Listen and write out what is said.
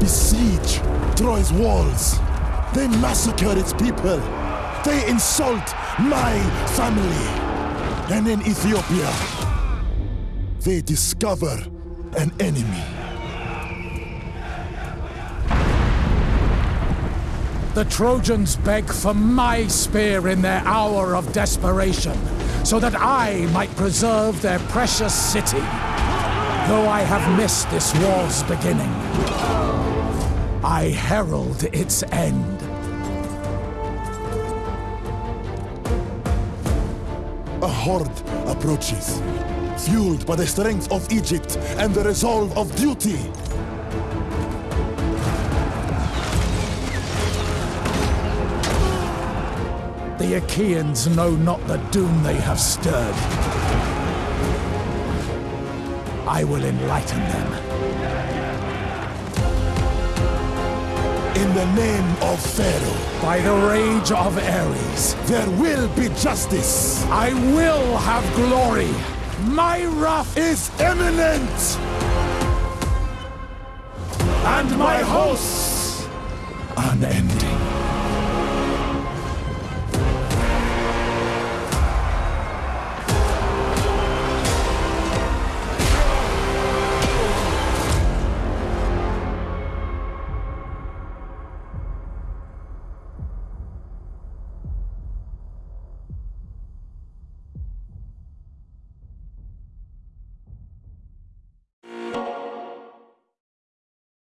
besiege Troy's walls. They massacre its people. They insult my family. And in Ethiopia, they discover an enemy. The Trojans beg for my spear in their hour of desperation, so that I might preserve their precious city. Though I have missed this war's beginning, I herald its end. A horde approaches, fueled by the strength of Egypt and the resolve of duty. The Achaeans know not the doom they have stirred. I will enlighten them. In the name of Pharaoh, By the rage of Ares, there will be justice. I will have glory. My wrath Is imminent. and my hosts Unending.